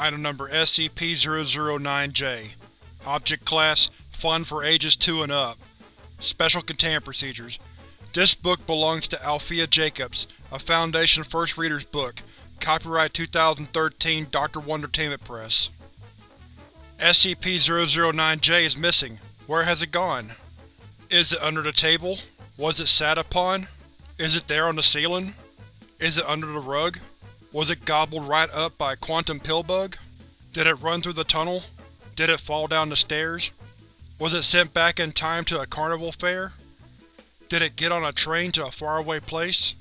Item Number SCP-009-J Object Class Fun for ages 2 and up Special Containment Procedures This book belongs to Althea Jacobs, a Foundation First Reader's book. Copyright 2013 Dr. Wondertainment Press. SCP-009-J is missing. Where has it gone? Is it under the table? Was it sat upon? Is it there on the ceiling? Is it under the rug? Was it gobbled right up by a quantum pillbug? Did it run through the tunnel? Did it fall down the stairs? Was it sent back in time to a carnival fair? Did it get on a train to a faraway place?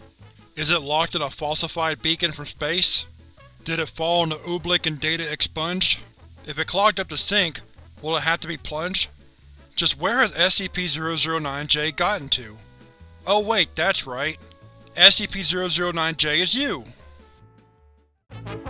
Is it locked in a falsified beacon from space? Did it fall into oobleck and data expunged? If it clogged up the sink, will it have to be plunged? Just where has SCP-009-J gotten to? Oh wait, that's right. SCP-009-J is you! Bye.